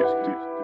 Yes. this.